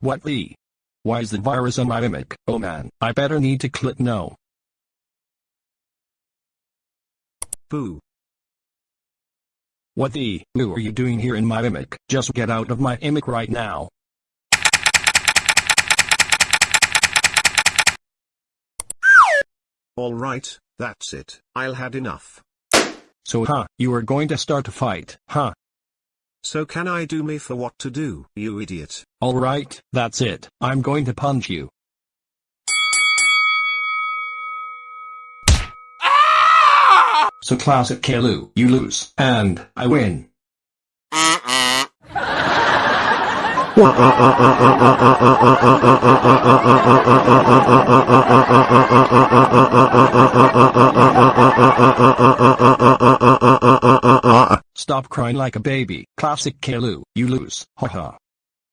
What the? Why is the virus on my mimic? Oh man, I better need to click no. Boo. What the? Who are you doing here in my mimic? Just get out of my mimic right now. Alright, that's it. I'll had enough. So huh, you are going to start a fight, huh? So can I do me for what to do, you idiot? Alright, that's it. I'm going to punch you. Ah! So classic Caillou, you lose, and I win. Stop crying like a baby. Classic Caillou, you lose. Haha.